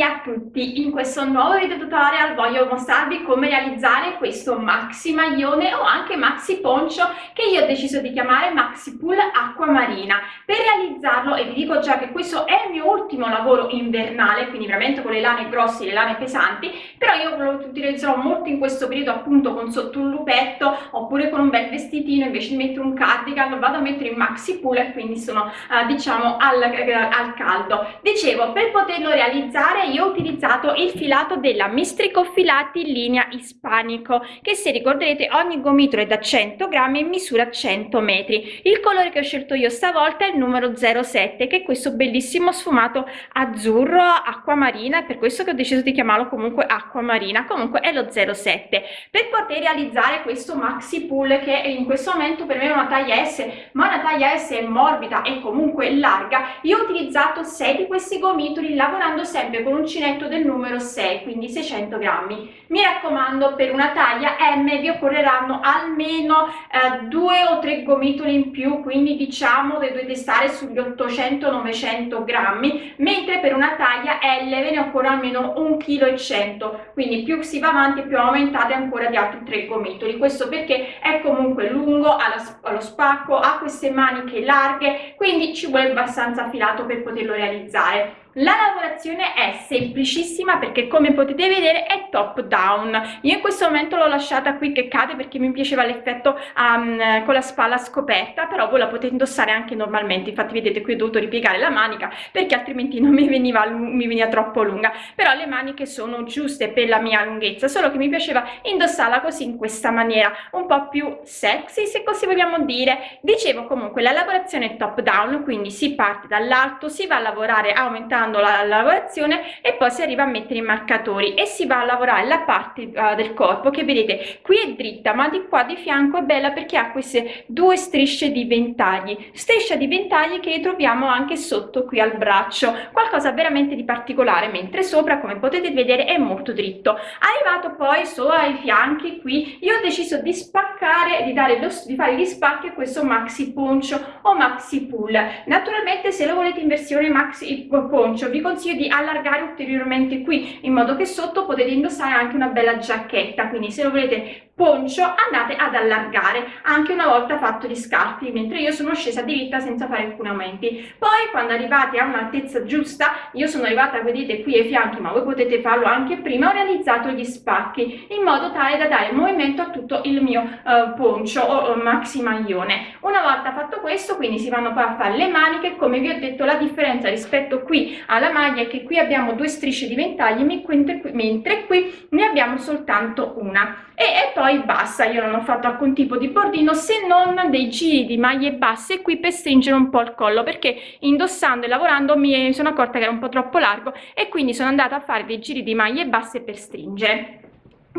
Buondì a tutti, in questo nuovo video tutorial voglio mostrarvi come realizzare questo maxi maglione o anche maxi poncio che io ho deciso di chiamare maxi pool acqua marina. Per realizzarlo, e vi dico già che questo è il mio ultimo lavoro invernale, quindi veramente con le lane grosse, le lane pesanti, però io lo utilizzerò molto in questo periodo appunto con sotto un lupetto oppure con un bel vestitino, invece di mettere un cardigan vado a mettere in maxi pool e quindi sono eh, diciamo al, al caldo. Dicevo, per poterlo realizzare io ho utilizzato il filato della Mistrico Filati linea ispanico che se ricorderete ogni gomitolo è da 100 grammi e misura 100 metri. Il colore che ho scelto io stavolta è il numero 07 che è questo bellissimo sfumato azzurro acqua marina per questo che ho deciso di chiamarlo comunque acqua marina comunque è lo 07 per poter realizzare questo maxi pool che in questo momento per me è una taglia S ma una taglia S è morbida e comunque larga io ho utilizzato 6 di questi gomitoli lavorando sempre con uncinetto del numero 6 quindi 600 grammi. Mi raccomando per una taglia M vi occorreranno almeno eh, due o tre gomitoli in più quindi diciamo che dovete stare sugli 800-900 grammi mentre per una taglia L ve ne occorre almeno 1 kg 100 quindi più si va avanti più aumentate ancora di altri tre gomitoli. Questo perché è comunque lungo allo spacco ha queste maniche larghe quindi ci vuole abbastanza filato per poterlo realizzare la lavorazione è semplicissima perché come potete vedere è top down. Io in questo momento l'ho lasciata qui che cade perché mi piaceva l'effetto um, con la spalla scoperta, però voi la potete indossare anche normalmente. Infatti vedete qui ho dovuto ripiegare la manica perché altrimenti non mi veniva, mi veniva troppo lunga. Però le maniche sono giuste per la mia lunghezza, solo che mi piaceva indossarla così in questa maniera, un po' più sexy se così vogliamo dire. Dicevo comunque la lavorazione è top down, quindi si parte dall'alto, si va a lavorare aumentando aumentando la, la, lavorazione e poi si arriva a mettere i marcatori e si va a lavorare la parte uh, del corpo che vedete qui è dritta ma di qua di fianco è bella perché ha queste due strisce di ventagli. Striscia di ventagli che troviamo anche sotto qui al braccio. Qualcosa veramente di particolare mentre sopra come potete vedere è molto dritto. Arrivato poi solo ai fianchi qui io ho deciso di spaccare di dare lo, di fare gli spacchi a questo maxi poncio o maxi pull. Naturalmente se lo volete in versione maxi poncio poncio vi consiglio di allargare ulteriormente qui in modo che sotto potete indossare anche una bella giacchetta. Quindi se lo volete poncio andate ad allargare. Anche una volta fatto gli scarti mentre io sono scesa diritta senza fare alcuni aumenti poi quando arrivate a un'altezza giusta io sono arrivata vedete qui ai fianchi ma voi potete farlo anche prima ho realizzato gli spacchi in modo tale da dare movimento a tutto il mio uh, poncio o uh, maxi maglione una volta fatto questo quindi si vanno a fare le maniche come vi ho detto la differenza rispetto qui alla maglia è che qui abbiamo due strisce di ventagli mentre qui ne abbiamo soltanto una e, e poi basta io non ho fatto alcun tipo di bordino se non dei giri di maglie basse qui per stringere un po il collo perché indossando e lavorando mi sono accorta che era un po troppo largo e quindi sono andata a fare dei giri di maglie basse per stringere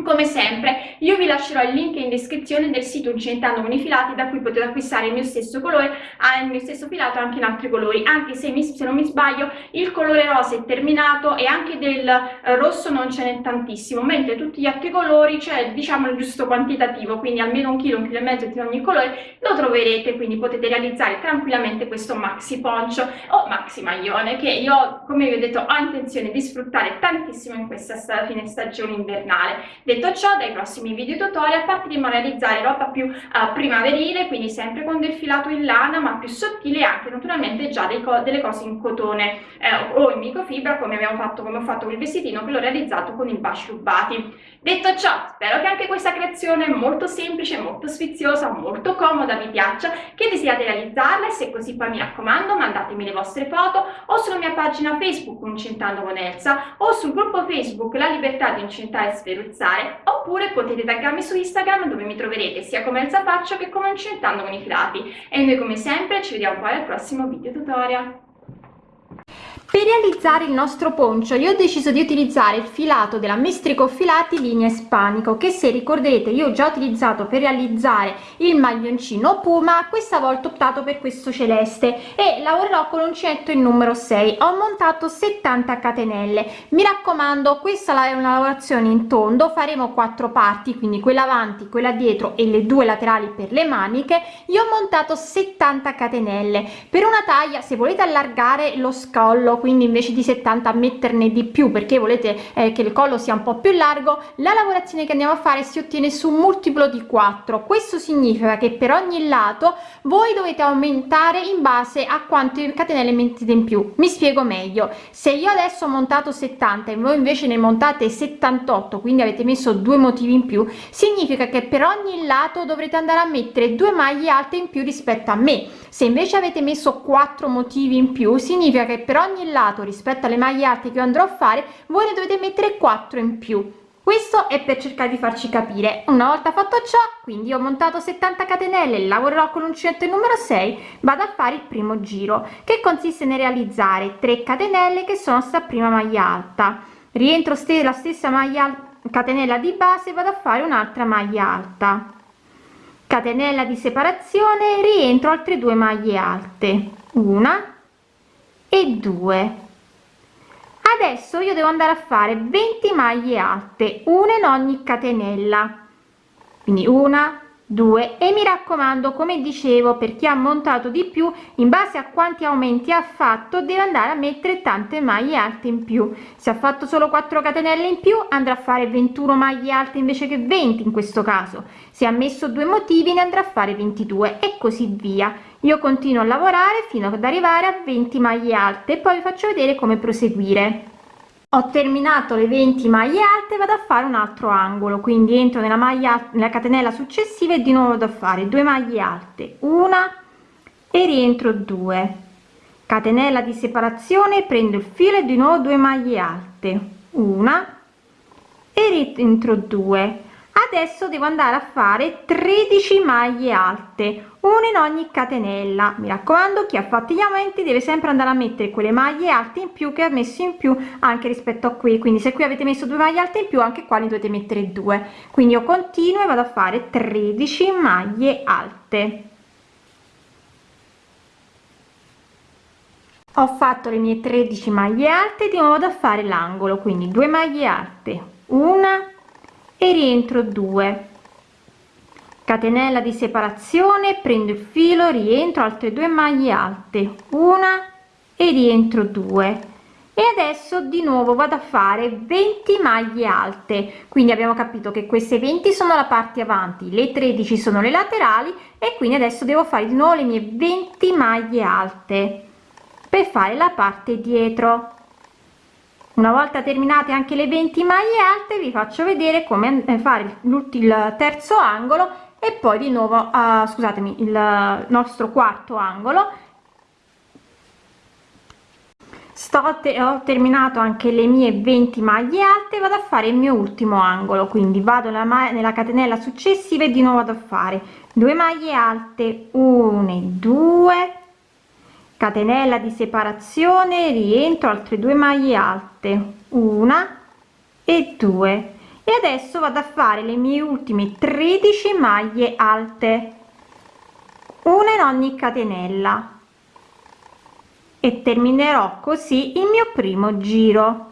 come sempre io vi lascerò il link in descrizione del sito Incentando con i filati da cui potete acquistare il mio stesso colore ah, il mio stesso filato anche in altri colori. Anche se, mi, se non mi sbaglio il colore rosa è terminato e anche del eh, rosso non ce n'è tantissimo mentre tutti gli altri colori c'è diciamo il giusto quantitativo quindi almeno un chilo un chilo e mezzo di ogni colore lo troverete quindi potete realizzare tranquillamente questo maxi poncio o maxi maglione che io come vi ho detto ho intenzione di sfruttare tantissimo in questa fine stagione invernale Detto ciò, dai prossimi video tutorial partiremo a realizzare roba più uh, primaverile, quindi sempre con del filato in lana, ma più sottile e anche naturalmente già co delle cose in cotone eh, o in microfibra, come abbiamo fatto, come ho fatto con il vestitino, che l'ho realizzato con i baci rubati. Detto ciò, spero che anche questa creazione molto semplice, molto sfiziosa, molto comoda vi piaccia, che desiderate realizzarla e se così poi mi raccomando mandatemi le vostre foto o sulla mia pagina Facebook Incentando con Elsa o sul gruppo Facebook La Libertà di Incentare e Sferuzzare oppure potete taggarmi su Instagram dove mi troverete sia come Elsa Faccio che come Incentando con i Filati e noi come sempre ci vediamo poi al prossimo video tutorial. Per realizzare il nostro poncio io ho deciso di utilizzare il filato della Mestrico Filati linea ispanico che se ricorderete io ho già utilizzato per realizzare il maglioncino Puma, questa volta ho optato per questo celeste e lavorerò con uncinetto il numero 6. Ho montato 70 catenelle. Mi raccomando, questa è una lavorazione in tondo, faremo quattro parti, quindi quella avanti, quella dietro e le due laterali per le maniche. Io ho montato 70 catenelle. Per una taglia, se volete allargare lo scollo quindi invece di 70 metterne di più perché volete eh, che il collo sia un po più largo la lavorazione che andiamo a fare si ottiene su un multiplo di 4 questo significa che per ogni lato voi dovete aumentare in base a quante catenelle mettete in più. Mi spiego meglio. Se io adesso ho montato 70 e voi invece ne montate 78 quindi avete messo due motivi in più significa che per ogni lato dovrete andare a mettere due maglie alte in più rispetto a me. Se invece avete messo quattro motivi in più significa che per ogni lato rispetto alle maglie alte che andrò a fare voi ne dovete mettere 4 in più. Questo è per cercare di farci capire. Una volta fatto ciò quindi ho montato 70 catenelle lavorerò con l'uncinetto numero 6 vado a fare il primo giro che consiste nel realizzare 3 catenelle che sono sta prima maglia alta. Rientro ste la stessa maglia catenella di base vado a fare un'altra maglia alta. Catenella di separazione rientro altre due maglie alte. Una e due. Adesso io devo andare a fare 20 maglie alte una in ogni catenella. Quindi una 2 e mi raccomando come dicevo per chi ha montato di più in base a quanti aumenti ha fatto deve andare a mettere tante maglie alte in più. Se ha fatto solo 4 catenelle in più andrà a fare 21 maglie alte invece che 20 in questo caso. Se ha messo due motivi ne andrà a fare 22 e così via io continuo a lavorare fino ad arrivare a 20 maglie alte e poi vi faccio vedere come proseguire. Ho terminato le 20 maglie alte vado a fare un altro angolo quindi entro nella maglia nella catenella successiva e di nuovo vado a fare due maglie alte una e rientro 2 catenella di separazione prendo il filo e di nuovo due maglie alte una e rientro 2 adesso devo andare a fare 13 maglie alte una in ogni catenella. Mi raccomando chi ha fatto gli aumenti deve sempre andare a mettere quelle maglie alte in più che ha messo in più anche rispetto a qui. Quindi se qui avete messo due maglie alte in più anche qua ne dovete mettere due. Quindi io continuo e vado a fare 13 maglie alte. Ho fatto le mie 13 maglie alte di nuovo vado a fare l'angolo. Quindi due maglie alte una e rientro 2 catenella di separazione prendo il filo rientro altre due maglie alte una e rientro 2 e adesso di nuovo vado a fare 20 maglie alte. Quindi abbiamo capito che queste 20 sono la parte avanti le 13 sono le laterali e quindi adesso devo fare di nuovo le mie 20 maglie alte per fare la parte dietro una volta terminate anche le 20 maglie alte vi faccio vedere come fare il terzo angolo e poi di nuovo uh, scusatemi il nostro quarto angolo. Sto te ho terminato anche le mie 20 maglie alte vado a fare il mio ultimo angolo quindi vado nella, nella catenella successiva e di nuovo vado a fare due maglie alte 1 2 catenella di separazione rientro altre due maglie alte. Una e due. E adesso vado a fare le mie ultime 13 maglie alte. Una in ogni catenella. E terminerò così il mio primo giro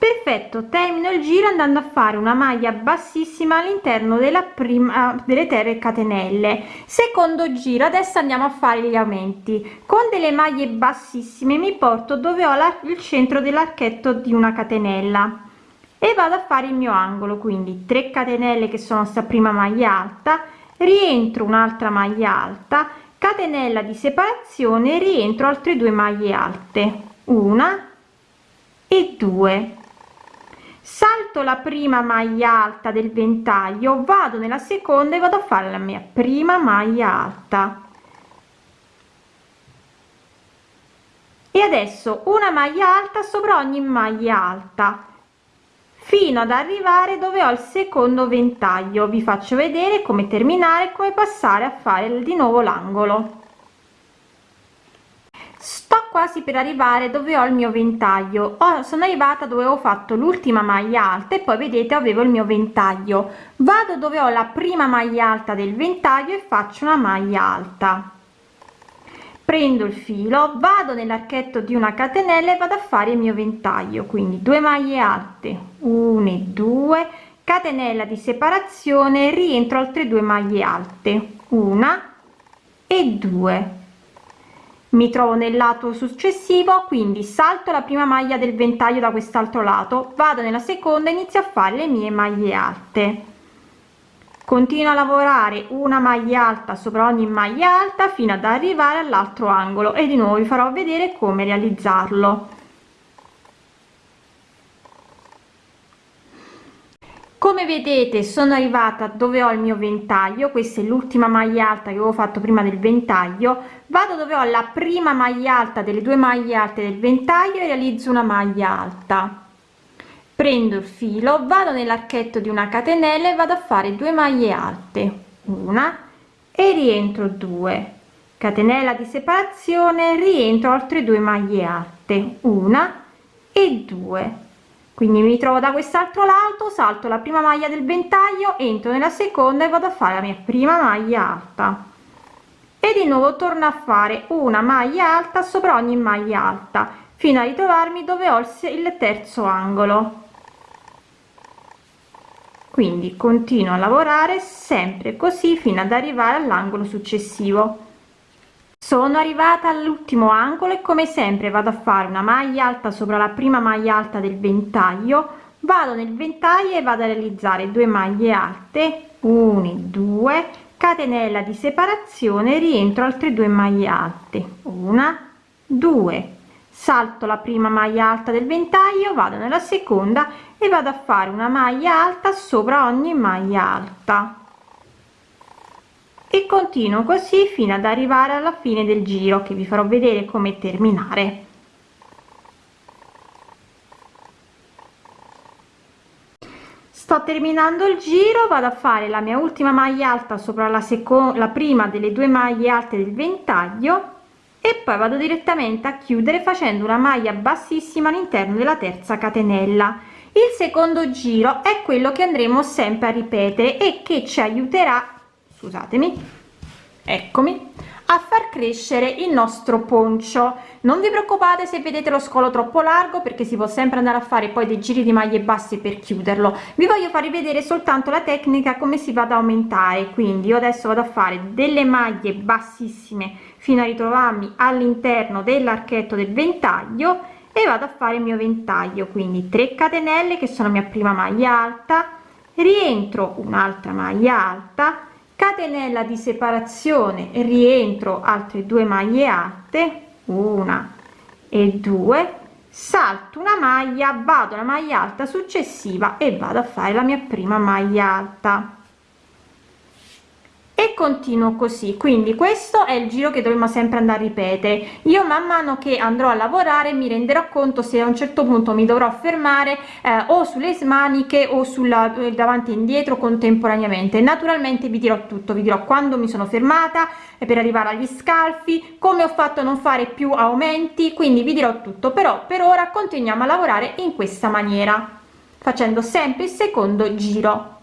perfetto termino il giro andando a fare una maglia bassissima all'interno della prima delle terre catenelle. Secondo giro adesso andiamo a fare gli aumenti con delle maglie bassissime mi porto dove ho la, il centro dell'archetto di una catenella. E vado a fare il mio angolo quindi 3 catenelle che sono sta prima maglia alta rientro un'altra maglia alta catenella di separazione rientro altre due maglie alte una e due salto la prima maglia alta del ventaglio vado nella seconda e vado a fare la mia prima maglia alta. E adesso una maglia alta sopra ogni maglia alta fino ad arrivare dove ho il secondo ventaglio. Vi faccio vedere come terminare come passare a fare di nuovo l'angolo sto quasi per arrivare dove ho il mio ventaglio. Oh, sono arrivata dove ho fatto l'ultima maglia alta e poi vedete avevo il mio ventaglio. Vado dove ho la prima maglia alta del ventaglio e faccio una maglia alta. Prendo il filo vado nell'archetto di una catenella e vado a fare il mio ventaglio. Quindi due maglie alte 1 e 2 catenella di separazione rientro altre due maglie alte una e due mi trovo nel lato successivo quindi salto la prima maglia del ventaglio da quest'altro lato vado nella seconda inizio a fare le mie maglie alte. Continuo a lavorare una maglia alta sopra ogni maglia alta fino ad arrivare all'altro angolo e di nuovo vi farò vedere come realizzarlo come vedete sono arrivata dove ho il mio ventaglio. Questa è l'ultima maglia alta che avevo fatto prima del ventaglio. Vado dove ho la prima maglia alta delle due maglie alte del ventaglio e realizzo una maglia alta. Prendo il filo vado nell'archetto di una catenella e vado a fare due maglie alte. Una e rientro 2 catenella di separazione rientro altre due maglie alte. Una e due quindi mi trovo da quest'altro lato salto la prima maglia del ventaglio entro nella seconda e vado a fare la mia prima maglia alta. E di nuovo torno a fare una maglia alta sopra ogni maglia alta fino a ritrovarmi dove ho il terzo angolo. Quindi continuo a lavorare sempre così fino ad arrivare all'angolo successivo sono arrivata all'ultimo angolo e come sempre vado a fare una maglia alta sopra la prima maglia alta del ventaglio. Vado nel ventaglio e vado a realizzare due maglie alte 1 2 catenella di separazione rientro altre due maglie alte una 2 salto la prima maglia alta del ventaglio vado nella seconda e vado a fare una maglia alta sopra ogni maglia alta e continuo così fino ad arrivare alla fine del giro che vi farò vedere come terminare. Sto terminando il giro vado a fare la mia ultima maglia alta sopra la seconda la prima delle due maglie alte del ventaglio e poi vado direttamente a chiudere facendo una maglia bassissima all'interno della terza catenella. Il secondo giro è quello che andremo sempre a ripetere e che ci aiuterà scusatemi. Eccomi. A far crescere il nostro poncio. Non vi preoccupate se vedete lo scolo troppo largo perché si può sempre andare a fare poi dei giri di maglie basse per chiuderlo. Vi voglio far rivedere soltanto la tecnica come si va ad aumentare. Quindi io adesso vado a fare delle maglie bassissime fino a ritrovarmi all'interno dell'archetto del ventaglio e vado a fare il mio ventaglio. Quindi 3 catenelle che sono mia prima maglia alta. Rientro un'altra maglia alta catenella di separazione rientro altre due maglie alte una e due salto una maglia vado alla maglia alta successiva e vado a fare la mia prima maglia alta e continuo così. Quindi questo è il giro che dovremo sempre andare a ripetere. Io man mano che andrò a lavorare mi renderò conto se a un certo punto mi dovrò fermare eh, o sulle maniche o sulla eh, davanti e indietro contemporaneamente. Naturalmente vi dirò tutto vi dirò quando mi sono fermata per arrivare agli scalfi come ho fatto a non fare più aumenti quindi vi dirò tutto. Però per ora continuiamo a lavorare in questa maniera facendo sempre il secondo giro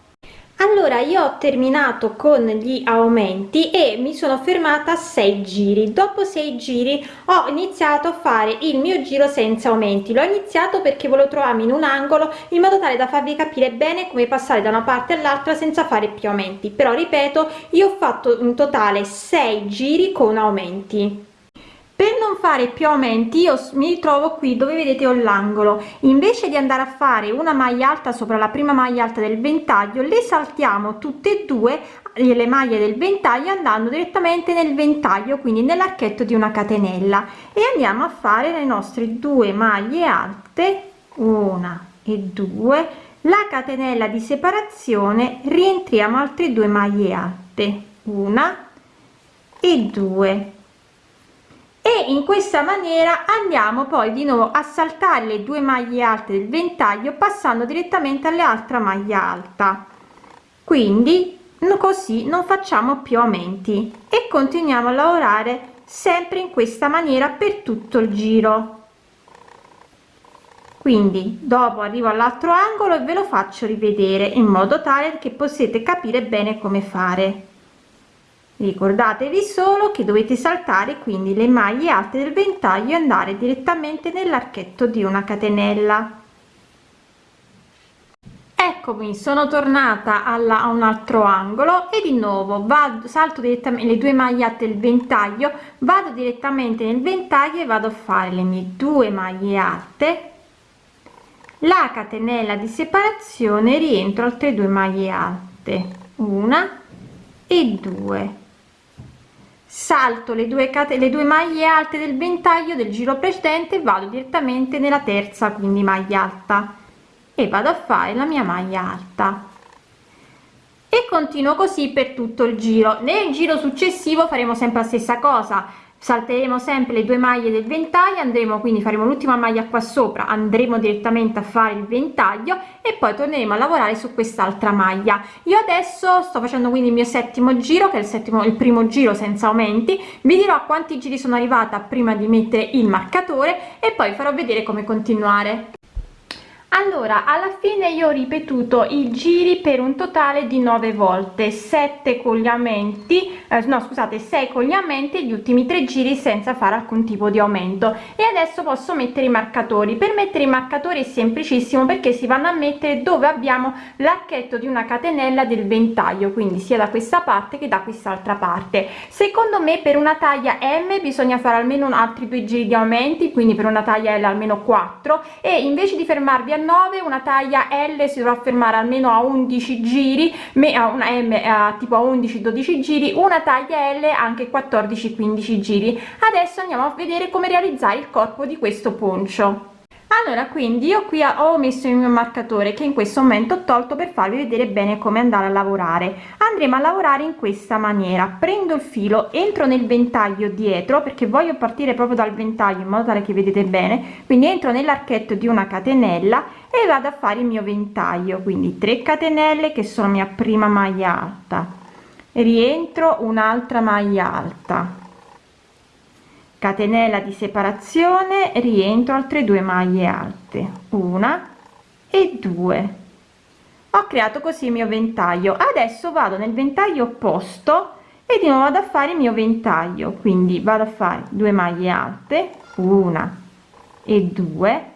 allora io ho terminato con gli aumenti e mi sono fermata a 6 giri. Dopo 6 giri ho iniziato a fare il mio giro senza aumenti. L'ho iniziato perché volevo trovarmi in un angolo in modo tale da farvi capire bene come passare da una parte all'altra senza fare più aumenti. Però ripeto io ho fatto in totale 6 giri con aumenti per non fare più aumenti io mi ritrovo qui dove vedete ho l'angolo. Invece di andare a fare una maglia alta sopra la prima maglia alta del ventaglio le saltiamo tutte e due le maglie del ventaglio andando direttamente nel ventaglio quindi nell'archetto di una catenella. E andiamo a fare le nostre due maglie alte una e due. La catenella di separazione rientriamo altre due maglie alte una e due e in questa maniera andiamo poi di nuovo a saltare le due maglie alte del ventaglio passando direttamente alle altra maglia alta. Quindi così non facciamo più aumenti e continuiamo a lavorare sempre in questa maniera per tutto il giro. Quindi dopo arrivo all'altro angolo e ve lo faccio rivedere in modo tale che possiate capire bene come fare ricordatevi solo che dovete saltare quindi le maglie alte del ventaglio e andare direttamente nell'archetto di una catenella. Eccomi sono tornata alla, a un altro angolo e di nuovo vado salto direttamente le due maglie alte del ventaglio vado direttamente nel ventaglio e vado a fare le mie due maglie alte. La catenella di separazione rientro altre due maglie alte una e due salto le due cate le due maglie alte del ventaglio del giro precedente vado direttamente nella terza quindi maglia alta. E vado a fare la mia maglia alta. E continuo così per tutto il giro. Nel giro successivo faremo sempre la stessa cosa salteremo sempre le due maglie del ventaglio andremo quindi faremo l'ultima maglia qua sopra andremo direttamente a fare il ventaglio e poi torneremo a lavorare su quest'altra maglia. Io adesso sto facendo quindi il mio settimo giro che è il settimo il primo giro senza aumenti. Vi dirò quanti giri sono arrivata prima di mettere il marcatore e poi farò vedere come continuare allora alla fine io ho ripetuto i giri per un totale di 9 volte 7 con gli aumenti eh, no scusate 6 con gli ultimi tre giri senza fare alcun tipo di aumento. E adesso posso mettere i marcatori. Per mettere i marcatori è semplicissimo perché si vanno a mettere dove abbiamo l'archetto di una catenella del ventaglio quindi sia da questa parte che da quest'altra parte. Secondo me per una taglia m bisogna fare almeno altri due giri di aumenti quindi per una taglia l almeno 4 e invece di fermarvi a 9 una taglia L si dovrà fermare almeno a 11 giri a una M a tipo a 11 12 giri una taglia L anche 14 15 giri. Adesso andiamo a vedere come realizzare il corpo di questo poncio allora quindi io qui ho messo il mio marcatore che in questo momento ho tolto per farvi vedere bene come andare a lavorare. Andremo a lavorare in questa maniera. Prendo il filo entro nel ventaglio dietro perché voglio partire proprio dal ventaglio in modo tale che vedete bene. Quindi entro nell'archetto di una catenella e vado a fare il mio ventaglio. Quindi 3 catenelle che sono mia prima maglia alta rientro un'altra maglia alta catenella di separazione rientro altre due maglie alte. Una e due. Ho creato così il mio ventaglio. Adesso vado nel ventaglio opposto e di nuovo vado a fare il mio ventaglio. Quindi vado a fare due maglie alte una e due.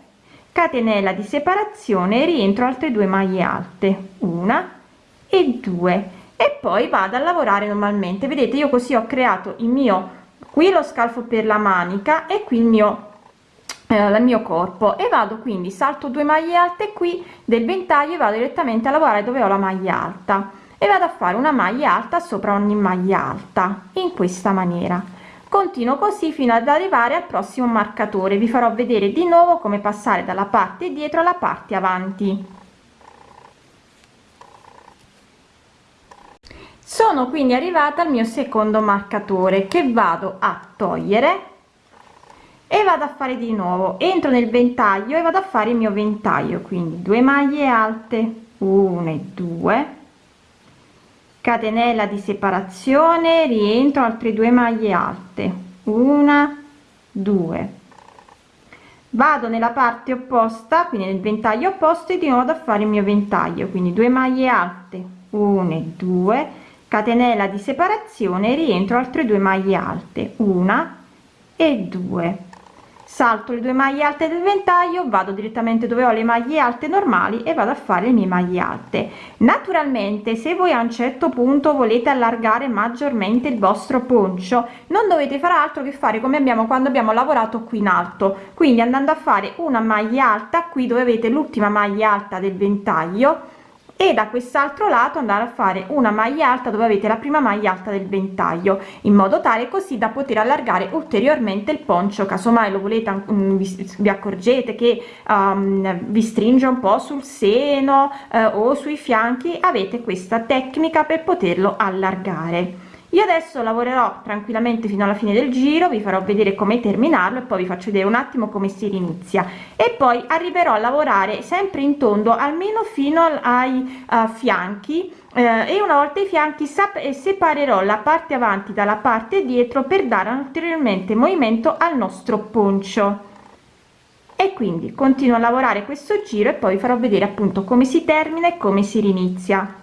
Catenella di separazione rientro altre due maglie alte una e due. E poi vado a lavorare normalmente. Vedete io così ho creato il mio qui lo scalfo per la manica e qui il mio eh, il mio corpo. E vado quindi salto due maglie alte qui del ventaglio e vado direttamente a lavorare dove ho la maglia alta. E vado a fare una maglia alta sopra ogni maglia alta in questa maniera. Continuo così fino ad arrivare al prossimo marcatore. Vi farò vedere di nuovo come passare dalla parte dietro alla parte avanti sono quindi arrivata al mio secondo marcatore che vado a togliere e vado a fare di nuovo. Entro nel ventaglio e vado a fare il mio ventaglio quindi due maglie alte 1 e 2 catenella di separazione rientro altre due maglie alte una due. Vado nella parte opposta quindi nel ventaglio opposto e di nuovo a fare il mio ventaglio quindi due maglie alte 1 e 2 catenella di separazione rientro altre due maglie alte una e due. Salto le due maglie alte del ventaglio vado direttamente dove ho le maglie alte normali e vado a fare le mie maglie alte. Naturalmente se voi a un certo punto volete allargare maggiormente il vostro poncio non dovete fare altro che fare come abbiamo quando abbiamo lavorato qui in alto. Quindi andando a fare una maglia alta qui dove avete l'ultima maglia alta del ventaglio e da quest'altro lato andare a fare una maglia alta dove avete la prima maglia alta del ventaglio in modo tale così da poter allargare ulteriormente il poncio. Casomai lo volete um, vi, accorgete che um, vi stringe un po sul seno uh, o sui fianchi avete questa tecnica per poterlo allargare io adesso lavorerò tranquillamente fino alla fine del giro vi farò vedere come terminarlo e poi vi faccio vedere un attimo come si inizia e poi arriverò a lavorare sempre in tondo almeno fino ai uh, fianchi. Eh, e una volta i fianchi separerò la parte avanti dalla parte dietro per dare ulteriormente movimento al nostro poncio. E quindi continuo a lavorare questo giro e poi farò vedere appunto come si termina e come si rinizia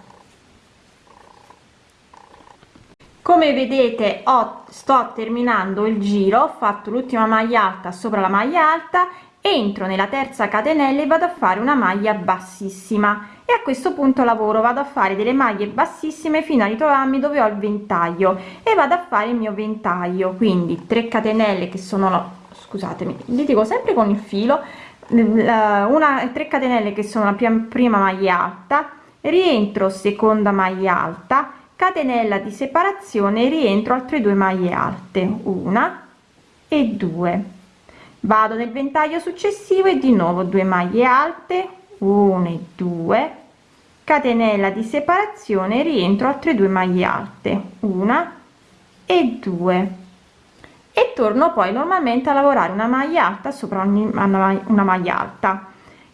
come vedete ho sto terminando il giro ho fatto l'ultima maglia alta sopra la maglia alta entro nella terza catenella e vado a fare una maglia bassissima. E a questo punto lavoro vado a fare delle maglie bassissime fino a ritrovarmi dove ho il ventaglio e vado a fare il mio ventaglio. Quindi 3 catenelle che sono scusatemi li dico sempre con il filo una 3 catenelle che sono la prima maglia alta rientro seconda maglia alta catenella di separazione rientro altre due maglie alte una e due. Vado nel ventaglio successivo e di nuovo 2 maglie alte 1 e 2 catenella di separazione rientro altre due maglie alte una e due. E torno poi normalmente a lavorare una maglia alta sopra ogni una maglia alta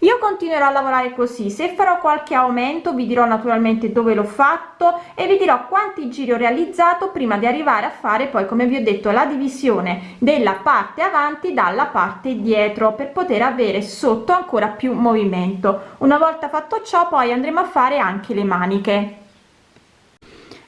io continuerò a lavorare così. Se farò qualche aumento vi dirò naturalmente dove l'ho fatto e vi dirò quanti giri ho realizzato prima di arrivare a fare poi come vi ho detto la divisione della parte avanti dalla parte dietro per poter avere sotto ancora più movimento. Una volta fatto ciò poi andremo a fare anche le maniche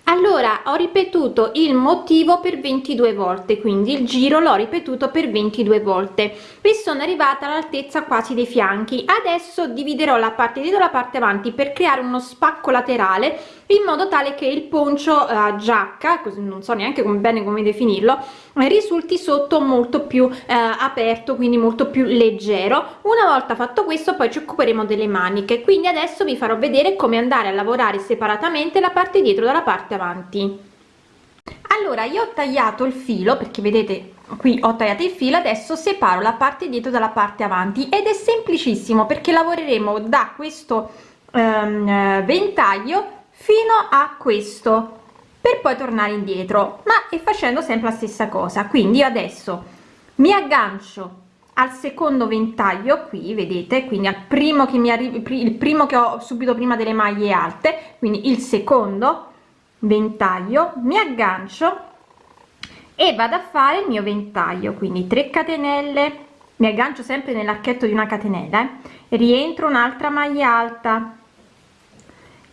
allora ho ripetuto il motivo per 22 volte quindi il giro l'ho ripetuto per 22 volte. Vi sono arrivata all'altezza quasi dei fianchi. Adesso dividerò la parte dietro la parte avanti per creare uno spacco laterale in modo tale che il poncio uh, giacca così non so neanche come bene come definirlo risulti sotto molto più eh, aperto quindi molto più leggero. Una volta fatto questo poi ci occuperemo delle maniche. Quindi adesso vi farò vedere come andare a lavorare separatamente la parte dietro dalla parte avanti. Allora io ho tagliato il filo perché vedete qui ho tagliato il filo adesso separo la parte dietro dalla parte avanti. Ed è semplicissimo perché lavoreremo da questo um, ventaglio fino a questo per poi tornare indietro ma e facendo sempre la stessa cosa. Quindi io adesso mi aggancio al secondo ventaglio qui vedete quindi al primo che mi arrivi il primo che ho subito prima delle maglie alte quindi il secondo ventaglio mi aggancio e vado a fare il mio ventaglio. Quindi 3 catenelle mi aggancio sempre nell'archetto di una catenella eh? rientro un'altra maglia alta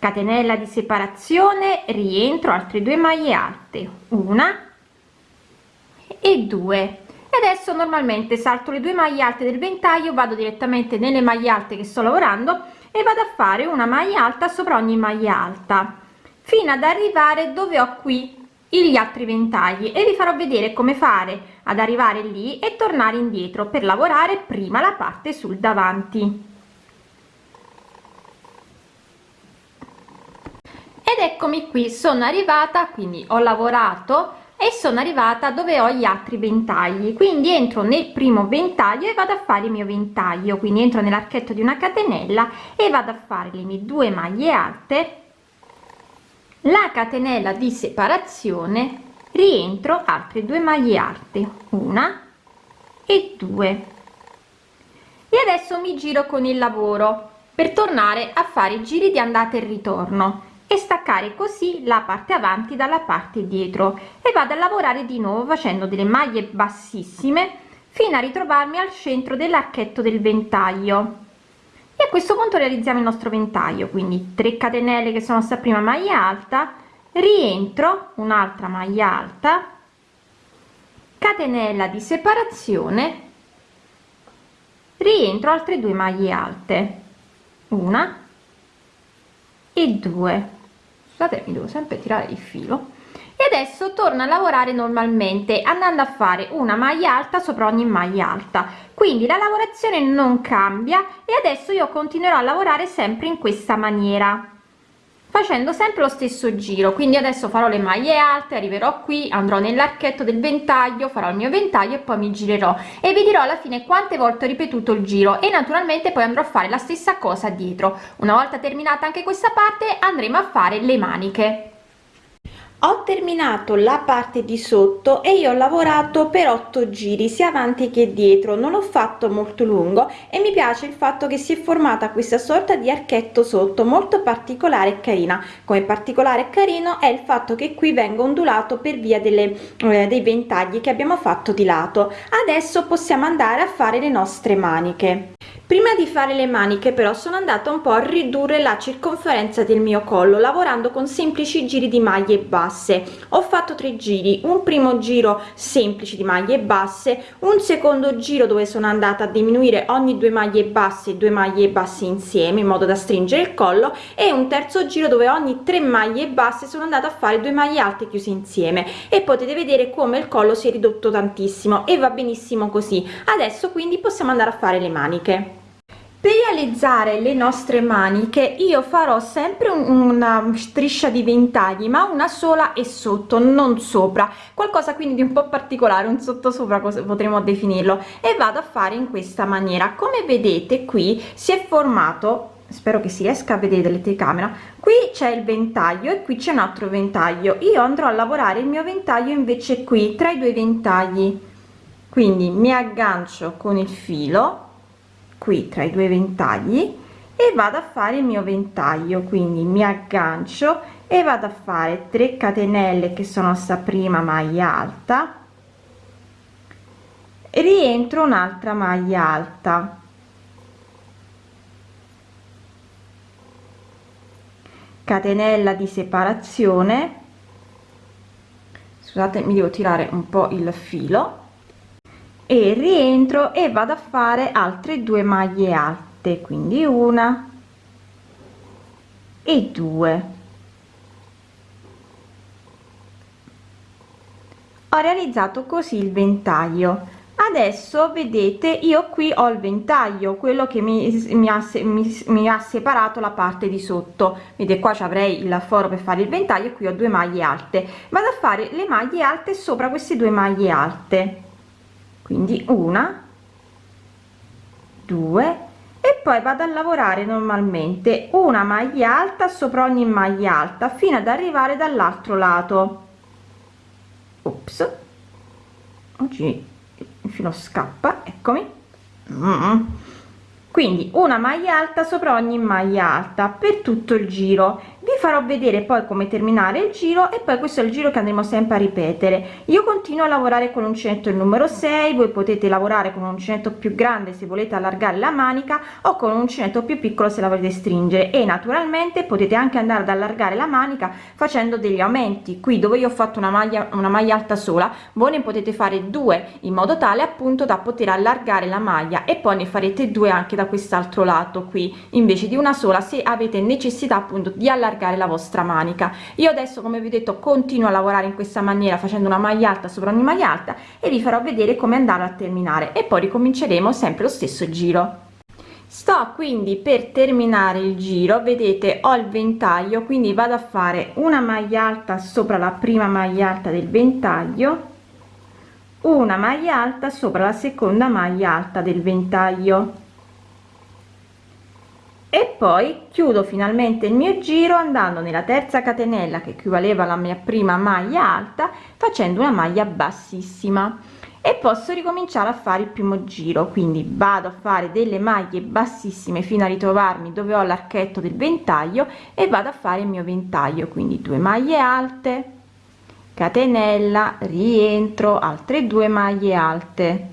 catenella di separazione rientro altre due maglie alte. Una e due. E adesso normalmente salto le due maglie alte del ventaglio vado direttamente nelle maglie alte che sto lavorando e vado a fare una maglia alta sopra ogni maglia alta fino ad arrivare dove ho qui gli altri ventagli. E vi farò vedere come fare ad arrivare lì e tornare indietro per lavorare prima la parte sul davanti ed eccomi qui sono arrivata quindi ho lavorato e sono arrivata dove ho gli altri ventagli. Quindi entro nel primo ventaglio e vado a fare il mio ventaglio. Quindi entro nell'archetto di una catenella e vado a fare le mie due maglie alte. La catenella di separazione rientro altre due maglie alte una e due. E adesso mi giro con il lavoro per tornare a fare i giri di andata e ritorno e staccare così la parte avanti dalla parte dietro. E vado a lavorare di nuovo facendo delle maglie bassissime fino a ritrovarmi al centro dell'archetto del ventaglio. E a questo punto realizziamo il nostro ventaglio quindi 3 catenelle che sono sta prima maglia alta rientro un'altra maglia alta catenella di separazione rientro altre due maglie alte una e due scusate mi devo sempre tirare il filo. E adesso torno a lavorare normalmente andando a fare una maglia alta sopra ogni maglia alta. Quindi la lavorazione non cambia e adesso io continuerò a lavorare sempre in questa maniera facendo sempre lo stesso giro. Quindi adesso farò le maglie alte arriverò qui andrò nell'archetto del ventaglio farò il mio ventaglio e poi mi girerò. E vi dirò alla fine quante volte ho ripetuto il giro. E naturalmente poi andrò a fare la stessa cosa dietro. Una volta terminata anche questa parte andremo a fare le maniche ho terminato la parte di sotto e io ho lavorato per 8 giri sia avanti che dietro. Non l'ho fatto molto lungo e mi piace il fatto che si è formata questa sorta di archetto sotto molto particolare e carina. Come particolare e carino è il fatto che qui venga ondulato per via delle eh, dei ventagli che abbiamo fatto di lato. Adesso possiamo andare a fare le nostre maniche prima di fare le maniche però sono andata un po a ridurre la circonferenza del mio collo lavorando con semplici giri di maglie basse. Ho fatto tre giri. Un primo giro semplice di maglie basse un secondo giro dove sono andata a diminuire ogni due maglie basse due maglie basse insieme in modo da stringere il collo e un terzo giro dove ogni tre maglie basse sono andata a fare due maglie alte chiuse insieme. E potete vedere come il collo si è ridotto tantissimo e va benissimo così. Adesso quindi possiamo andare a fare le maniche per realizzare le nostre maniche io farò sempre una striscia di ventagli ma una sola e sotto non sopra. Qualcosa quindi di un po particolare un sotto sopra potremmo definirlo. E vado a fare in questa maniera. Come vedete qui si è formato spero che si riesca a vedere delle telecamera qui c'è il ventaglio e qui c'è un altro ventaglio. Io andrò a lavorare il mio ventaglio invece qui tra i due ventagli. Quindi mi aggancio con il filo qui tra i due ventagli e vado a fare il mio ventaglio quindi mi aggancio e vado a fare 3 catenelle che sono sta prima maglia alta rientro un'altra maglia alta. Catenella di separazione. Scusate mi devo tirare un po il filo e rientro e vado a fare altre due maglie alte quindi una e due. Ho realizzato così il ventaglio. Adesso vedete io qui ho il ventaglio quello che mi, mi, ha, mi, mi ha separato la parte di sotto. Vedete qua ci avrei il foro per fare il ventaglio qui ho due maglie alte. Vado a fare le maglie alte sopra queste due maglie alte quindi una due e poi vado a lavorare normalmente una maglia alta sopra ogni maglia alta fino ad arrivare dall'altro lato. Ops oggi il filo scappa eccomi. Quindi una maglia alta sopra ogni maglia alta per tutto il giro vi farò vedere poi come terminare il giro e poi questo è il giro che andremo sempre a ripetere. Io continuo a lavorare con l'uncinetto il numero 6 voi potete lavorare con un uncinetto più grande se volete allargare la manica o con un uncinetto più piccolo se la volete stringere. E naturalmente potete anche andare ad allargare la manica facendo degli aumenti. Qui dove io ho fatto una maglia una maglia alta sola voi ne potete fare due in modo tale appunto da poter allargare la maglia e poi ne farete due anche da quest'altro lato qui. Invece di una sola se avete necessità appunto di allargare allargare la vostra manica. Io adesso come vi ho detto continuo a lavorare in questa maniera facendo una maglia alta sopra ogni maglia alta e vi farò vedere come andare a terminare. E poi ricominceremo sempre lo stesso giro. Sto quindi per terminare il giro. Vedete ho il ventaglio quindi vado a fare una maglia alta sopra la prima maglia alta del ventaglio una maglia alta sopra la seconda maglia alta del ventaglio e poi chiudo finalmente il mio giro andando nella terza catenella che equivaleva alla mia prima maglia alta facendo una maglia bassissima. E posso ricominciare a fare il primo giro quindi vado a fare delle maglie bassissime fino a ritrovarmi dove ho l'archetto del ventaglio e vado a fare il mio ventaglio quindi due maglie alte catenella rientro altre due maglie alte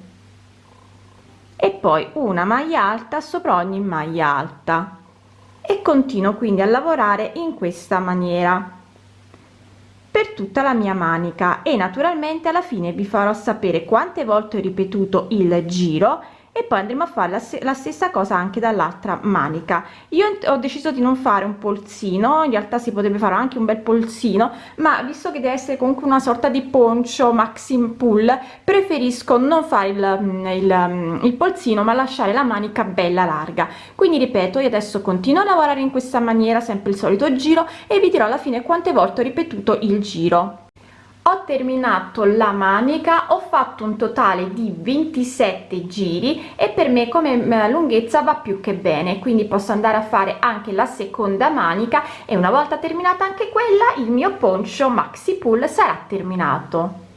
e poi una maglia alta sopra ogni maglia alta. E continuo quindi a lavorare in questa maniera. Per tutta la mia manica. E naturalmente alla fine vi farò sapere quante volte ho ripetuto il giro e poi andremo a fare la, la stessa cosa anche dall'altra manica. Io ho deciso di non fare un polsino in realtà si potrebbe fare anche un bel polsino ma visto che deve essere comunque una sorta di poncio maxim pull preferisco non fare il, il, il polsino ma lasciare la manica bella larga. Quindi ripeto io adesso continuo a lavorare in questa maniera sempre il solito giro e vi dirò alla fine quante volte ho ripetuto il giro ho terminato la manica ho fatto un totale di 27 giri e per me come eh, lunghezza va più che bene quindi posso andare a fare anche la seconda manica e una volta terminata anche quella il mio poncio maxi pull sarà terminato